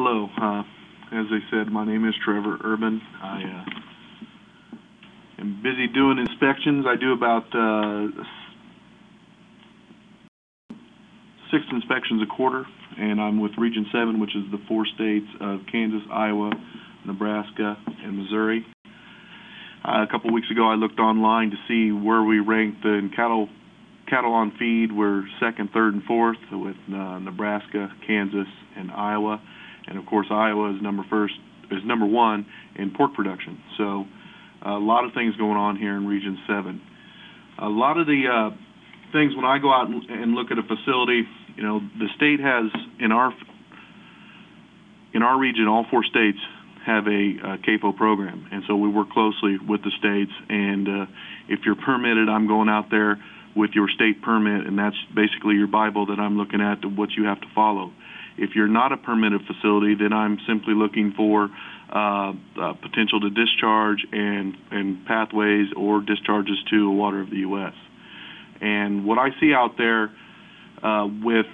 Hello. Uh, as I said, my name is Trevor Urban. I uh, am busy doing inspections. I do about uh, six inspections a quarter, and I'm with Region 7, which is the four states of Kansas, Iowa, Nebraska, and Missouri. Uh, a couple weeks ago, I looked online to see where we ranked in cattle cattle on feed. We're second, third, and fourth with uh, Nebraska, Kansas, and Iowa, and of course Iowa is number first is number one in pork production. So a lot of things going on here in Region 7. A lot of the uh, things when I go out and look at a facility, you know, the state has in our in our region, all four states have a, a CAFO program, and so we work closely with the states. And uh, if you're permitted, I'm going out there with your state permit, and that's basically your Bible that I'm looking at what you have to follow. If you're not a permitted facility, then I'm simply looking for uh, uh, potential to discharge and, and pathways or discharges to water of the U.S. And what I see out there uh, with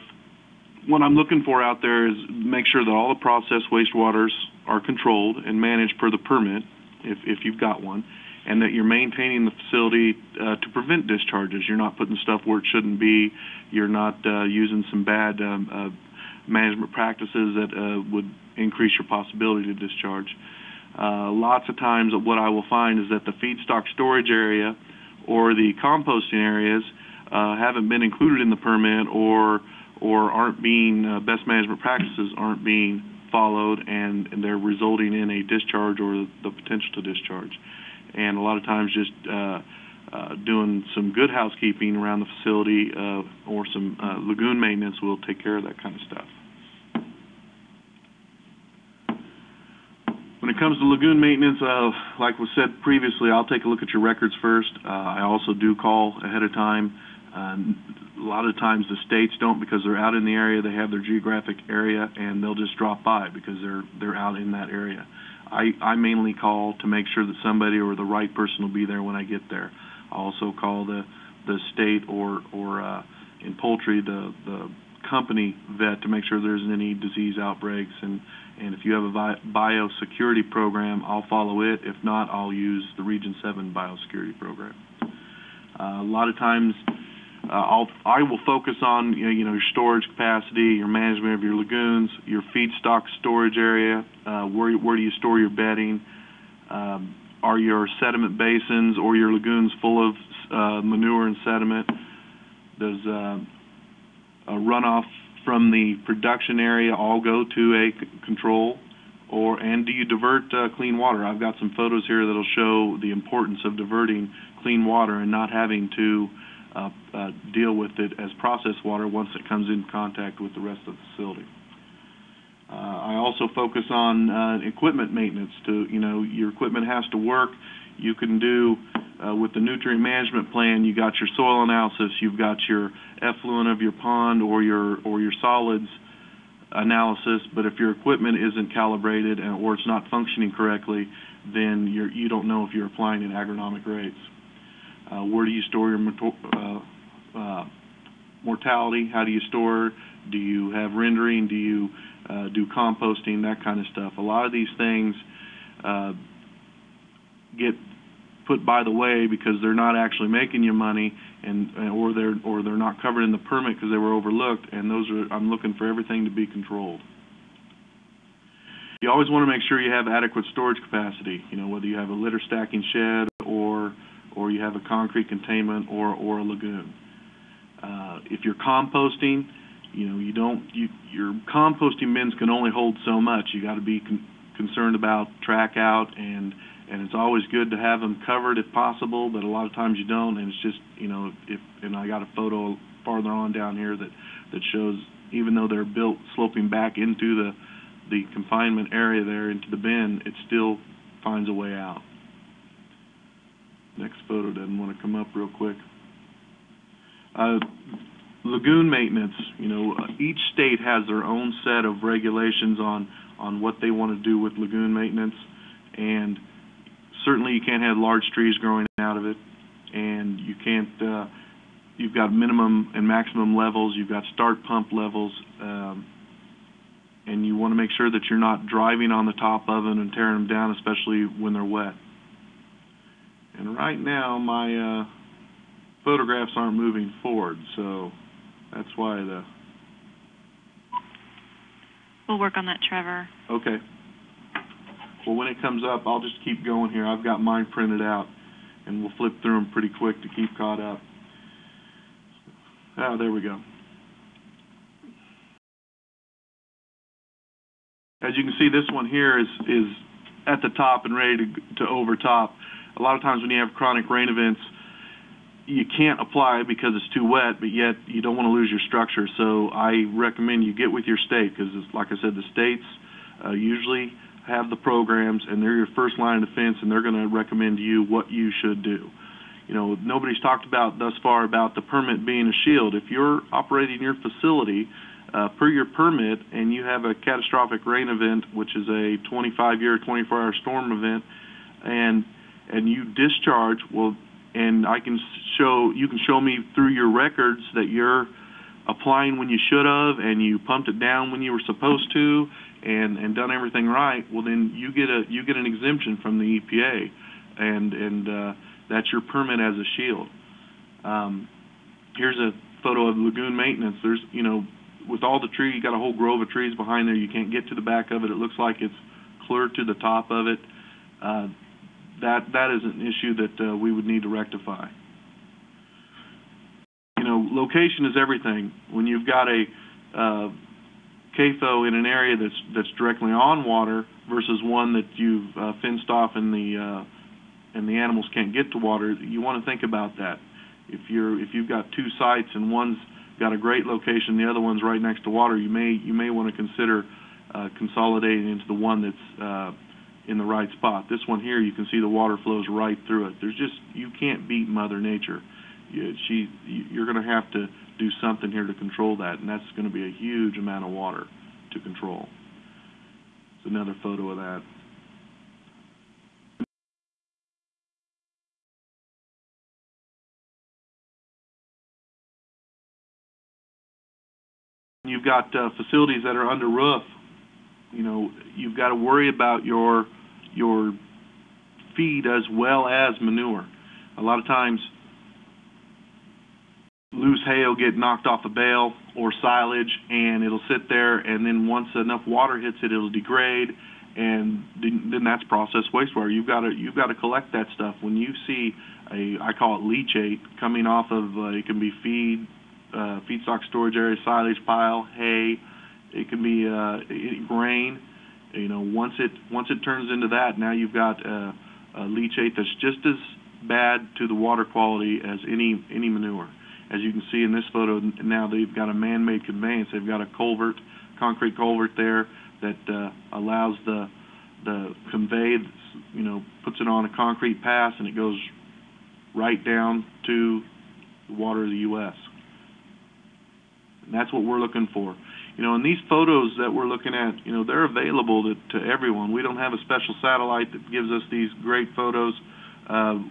what I'm looking for out there is make sure that all the processed wastewaters are controlled and managed per the permit, if, if you've got one, and that you're maintaining the facility uh, to prevent discharges. You're not putting stuff where it shouldn't be. You're not uh, using some bad um, uh, management practices that uh, would increase your possibility to discharge. Uh, lots of times, what I will find is that the feedstock storage area or the composting areas uh, haven't been included in the permit or or aren't being uh, best management practices aren't being followed and, and they're resulting in a discharge or the potential to discharge and a lot of times just uh, doing some good housekeeping around the facility uh, or some uh, lagoon maintenance we'll take care of that kind of stuff. When it comes to lagoon maintenance, uh, like was said previously, I'll take a look at your records first. Uh, I also do call ahead of time. A lot of times the states don't because they're out in the area. They have their geographic area, and they'll just drop by because they're they're out in that area. I, I mainly call to make sure that somebody or the right person will be there when I get there. Also call the the state or or uh, in poultry the the company vet to make sure there isn't any disease outbreaks and and if you have a biosecurity program, I'll follow it. If not, I'll use the Region 7 biosecurity program. Uh, a lot of times, uh, I'll, I will focus on you know, you know, your storage capacity, your management of your lagoons, your feedstock storage area, uh, where where do you store your bedding, um, are your sediment basins or your lagoons full of uh, manure and sediment? Does uh, a runoff from the production area all go to a control? Or and do you divert uh, clean water? I've got some photos here that'll show the importance of diverting clean water and not having to uh, uh, deal with it as processed water once it comes in contact with the rest of the facility. Uh, I also focus on uh, equipment maintenance. To you know, your equipment has to work. You can do uh, with the nutrient management plan. You got your soil analysis. You've got your effluent of your pond or your or your solids analysis. But if your equipment isn't calibrated and, or it's not functioning correctly, then you're, you don't know if you're applying at agronomic rates. Uh, where do you store your uh, uh, mortality? How do you store? Do you have rendering? Do you uh, do composting? That kind of stuff. A lot of these things uh, get put by the way because they're not actually making you money, and or they're or they're not covered in the permit because they were overlooked. And those are I'm looking for everything to be controlled. You always want to make sure you have adequate storage capacity. You know whether you have a litter stacking shed or or you have a concrete containment or, or a lagoon. Uh, if you're composting, you know, you don't, you, your composting bins can only hold so much. You got to be con concerned about track out and, and it's always good to have them covered if possible, but a lot of times you don't. And it's just, you know, if, and I got a photo farther on down here that, that shows even though they're built sloping back into the, the confinement area there into the bin, it still finds a way out. Next photo doesn't want to come up real quick. Uh, lagoon maintenance, you know, each state has their own set of regulations on, on what they want to do with lagoon maintenance, and certainly you can't have large trees growing out of it, and you can't, uh, you've got minimum and maximum levels, you've got start pump levels, um, and you want to make sure that you're not driving on the top of them and tearing them down, especially when they're wet. And right now, my uh, photographs aren't moving forward, so that's why the, We'll work on that, Trevor. okay. Well, when it comes up, I'll just keep going here. I've got mine printed out, and we'll flip through them pretty quick to keep caught up. Oh, there we go. As you can see, this one here is, is at the top and ready to, to overtop. A lot of times when you have chronic rain events, you can't apply because it's too wet, but yet you don't want to lose your structure. So I recommend you get with your state because, like I said, the states uh, usually have the programs and they're your first line of defense and they're going to recommend to you what you should do. You know, nobody's talked about thus far about the permit being a shield. If you're operating your facility uh, per your permit and you have a catastrophic rain event, which is a 25-year, 24-hour storm event, and and you discharge, well, and I can show you can show me through your records that you're applying when you should have and you pumped it down when you were supposed to and and done everything right well then you get a you get an exemption from the EPA and and uh, that's your permit as a shield. Um, here's a photo of lagoon maintenance. There's you know with all the tree you got a whole grove of trees behind there. You can't get to the back of it. It looks like it's clear to the top of it. Uh, that that is an issue that uh, we would need to rectify. You know, location is everything. When you've got a uh, CAFO in an area that's that's directly on water versus one that you've uh, fenced off and the uh, and the animals can't get to water, you want to think about that. If you're if you've got two sites and one's got a great location, the other one's right next to water, you may you may want to consider uh, consolidating into the one that's uh, in the right spot. This one here, you can see the water flows right through it. There's just you can't beat Mother Nature. You, she, you're going to have to do something here to control that, and that's going to be a huge amount of water to control. It's another photo of that. You've got uh, facilities that are under roof. You know, you've got to worry about your your feed as well as manure. A lot of times, loose hay will get knocked off a bale or silage, and it'll sit there, and then once enough water hits it, it'll degrade, and then, that's processed wastewater. You've got to you've got to collect that stuff. When you see a I call it leachate coming off of uh, it can be feed, uh, feedstock storage area, silage pile, hay. It can be uh, grain. You know, once it once it turns into that, now you've got uh, a leachate that's just as bad to the water quality as any any manure. As you can see in this photo, now they've got a man-made conveyance. They've got a culvert, concrete culvert there that uh, allows the the convey, you know, puts it on a concrete pass and it goes right down to the water of the U.S. And that's what we're looking for. You know, and these photos that we're looking at, you know, they're available to, to everyone. We don't have a special satellite that gives us these great photos. Uh,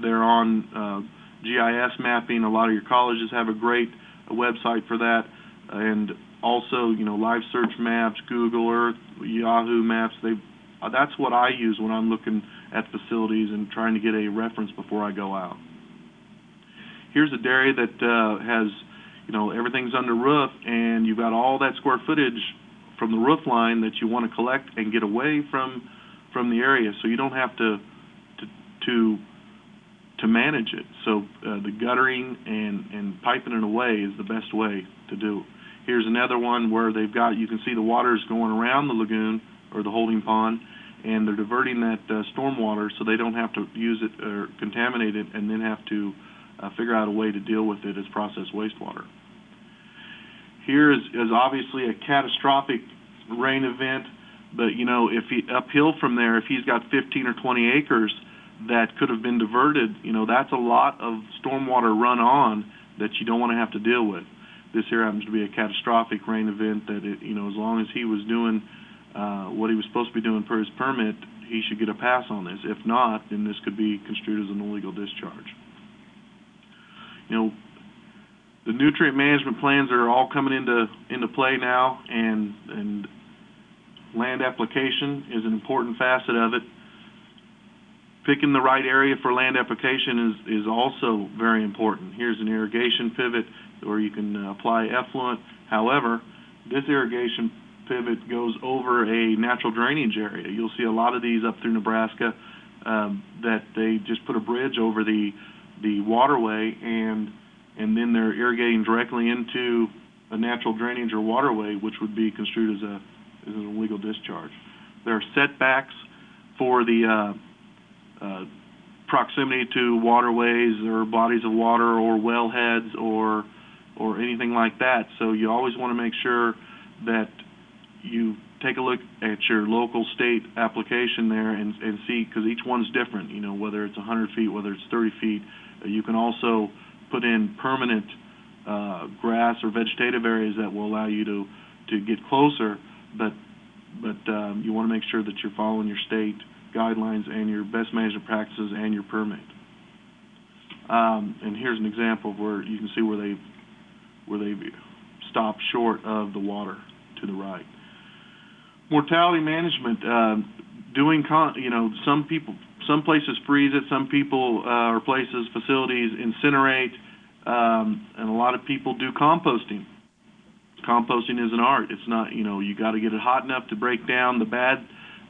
they're on uh, GIS mapping. A lot of your colleges have a great website for that. And also, you know, live search maps, Google Earth, Yahoo Maps. They, uh, that's what I use when I'm looking at facilities and trying to get a reference before I go out. Here's a dairy that uh, has you know, everything's under roof and you've got all that square footage from the roof line that you want to collect and get away from from the area so you don't have to to to, to manage it. So uh, the guttering and and piping it away is the best way to do. Here's another one where they've got you can see the water's going around the lagoon or the holding pond and they're diverting that uh, storm water so they don't have to use it or contaminate it and then have to uh, figure out a way to deal with it as processed wastewater. Here is, is obviously a catastrophic rain event, but you know if he uphill from there, if he's got 15 or 20 acres that could have been diverted, you know that's a lot of stormwater run on that you don't want to have to deal with. This here happens to be a catastrophic rain event that it, you know as long as he was doing uh, what he was supposed to be doing per his permit, he should get a pass on this. If not, then this could be construed as an illegal discharge you know, the nutrient management plans are all coming into into play now, and and land application is an important facet of it. Picking the right area for land application is, is also very important. Here's an irrigation pivot where you can uh, apply effluent. However, this irrigation pivot goes over a natural drainage area. You'll see a lot of these up through Nebraska um, that they just put a bridge over the the waterway and and then they're irrigating directly into a natural drainage or waterway, which would be construed as a as an illegal discharge. There are setbacks for the uh, uh, proximity to waterways or bodies of water or wellheads or or anything like that. So you always want to make sure that you take a look at your local state application there and, and see, because each one's different, you know, whether it's 100 feet, whether it's 30 feet. You can also put in permanent uh, grass or vegetative areas that will allow you to, to get closer, but, but um, you want to make sure that you're following your state guidelines and your best management practices and your permit. Um, and here's an example where you can see where they where they stopped short of the water to the right. Mortality management, uh, doing con- you know some people some places freeze it, some people uh, or places facilities incinerate, um, and a lot of people do composting. Composting is an art. It's not you know you got to get it hot enough to break down the bad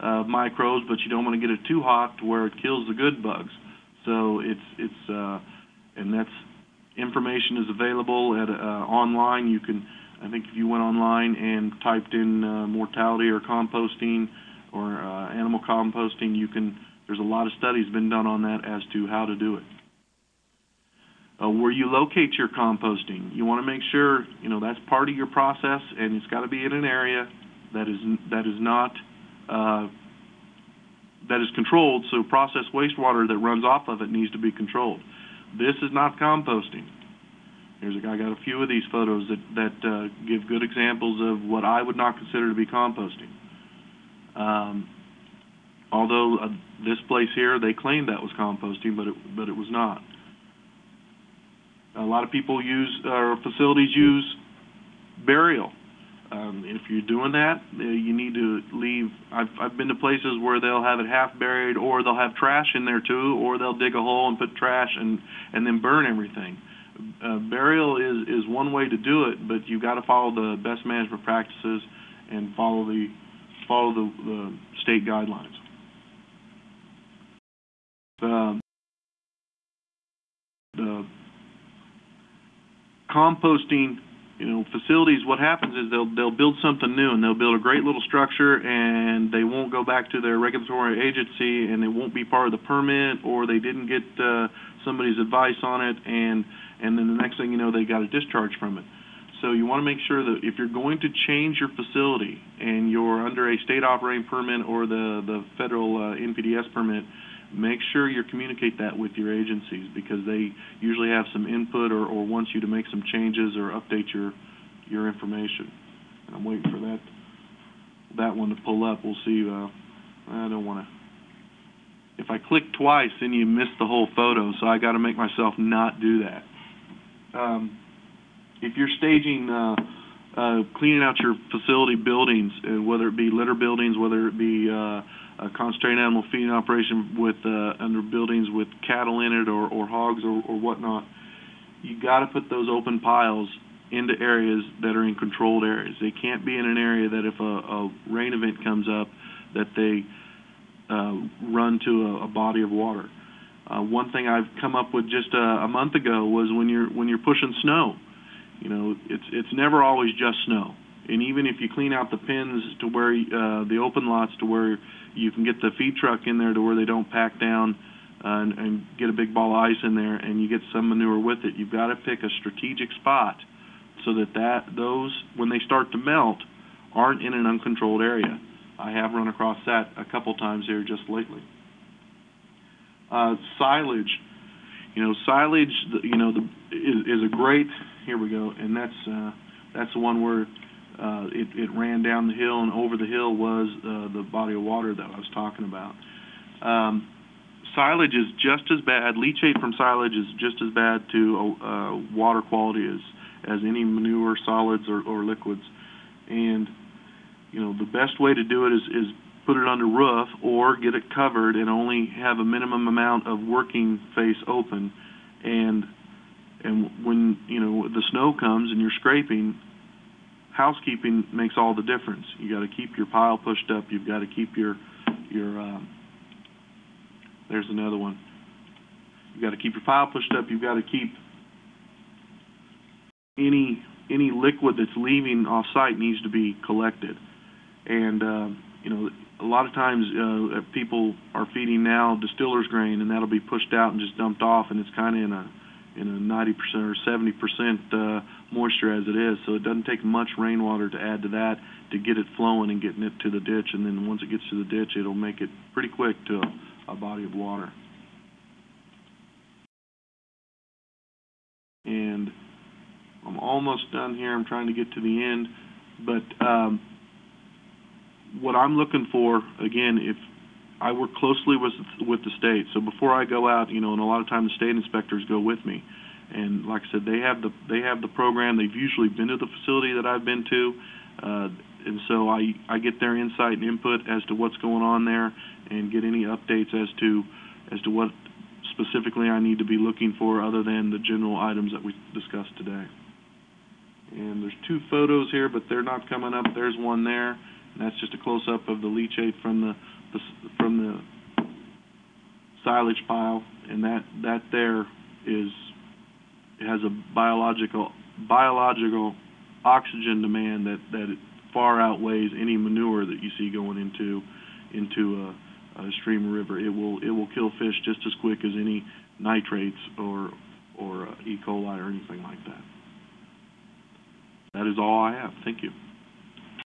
uh, microbes, but you don't want to get it too hot to where it kills the good bugs. So it's it's uh, and that's information is available at uh, online. You can, I think, if you went online and typed in uh, mortality or composting or uh, animal composting, you can. There's a lot of studies been done on that as to how to do it. Uh, where you locate your composting, you want to make sure you know that's part of your process, and it's got to be in an area that is that is not uh, that is controlled. So processed wastewater that runs off of it needs to be controlled. This is not composting. Here's a guy got a few of these photos that that uh, give good examples of what I would not consider to be composting. Um, although uh, this place here, they claimed that was composting, but it but it was not. A lot of people use or facilities use burial. Um, if you're doing that, uh, you need to leave. I've I've been to places where they'll have it half buried, or they'll have trash in there too, or they'll dig a hole and put trash and and then burn everything. Uh, burial is is one way to do it, but you've got to follow the best management practices and follow the follow the, the state guidelines. The, the composting you know, facilities, what happens is they'll they'll build something new and they'll build a great little structure and they won't go back to their regulatory agency and it won't be part of the permit or they didn't get uh, somebody's advice on it and and then the next thing you know they got a discharge from it. So you want to make sure that if you're going to change your facility and you're under a state operating permit or the the federal uh, NPDES permit, make sure you communicate that with your agencies because they usually have some input or, or want you to make some changes or update your your information. And I'm waiting for that that one to pull up. We'll see. Uh, I don't want to. If I click twice, then you miss the whole photo. So I got to make myself not do that. Um, if you're staging, uh, uh, cleaning out your facility buildings, uh, whether it be litter buildings, whether it be uh, a concentrated animal feeding operation with uh, under buildings with cattle in it or, or hogs or, or whatnot, you got to put those open piles into areas that are in controlled areas. They can't be in an area that if a, a rain event comes up, that they uh, run to a, a body of water. Uh, one thing I've come up with just a, a month ago was when you're when you're pushing snow, you know, it's it's never always just snow. And even if you clean out the pins to where uh, the open lots to where you can get the feed truck in there to where they don't pack down uh, and, and get a big ball of ice in there, and you get some manure with it. You've got to pick a strategic spot so that that those when they start to melt aren't in an uncontrolled area. I have run across that a couple times here just lately. Uh, silage, you know, silage, you know, the, is, is a great. Here we go, and that's uh, that's the one where uh, it, it ran down the hill, and over the hill was uh, the body of water that I was talking about. Um, silage is just as bad. Leachate from silage is just as bad to uh, water quality as as any manure, solids, or, or liquids. And you know, the best way to do it is, is put it under roof or get it covered and only have a minimum amount of working face open. And, and when, you know, the snow comes and you're scraping, housekeeping makes all the difference. You gotta keep your pile pushed up, you've gotta keep your, your, um, there's another one. You gotta keep your pile pushed up, you've gotta keep any, any liquid that's leaving off-site needs to be collected. And, um, you know, a lot of times, uh, people are feeding now distiller's grain, and that'll be pushed out and just dumped off, and it's kinda in a, in know ninety percent or seventy percent, uh, moisture as it is, so it doesn't take much rainwater to add to that to get it flowing and getting it to the ditch, and then once it gets to the ditch, it'll make it pretty quick to a, a body of water. And I'm almost done here, I'm trying to get to the end, but, um, what I'm looking for, again, if, I work closely with, with the state, so before I go out, you know, and a lot of times the state inspectors go with me. And like I said, they have the, they have the program, they've usually been to the facility that I've been to, uh, and so I, I get their insight and input as to what's going on there and get any updates as to, as to what specifically I need to be looking for other than the general items that we discussed today. And there's two photos here, but they're not coming up. There's one there, and that's just a close-up of the leachate from the, the from the silage pile, and that, that there is, it has a biological, biological oxygen demand that, that far outweighs any manure that you see going into, into a, a stream or river. It will, it will kill fish just as quick as any nitrates or, or uh, E. coli or anything like that. That is all I have. Thank you.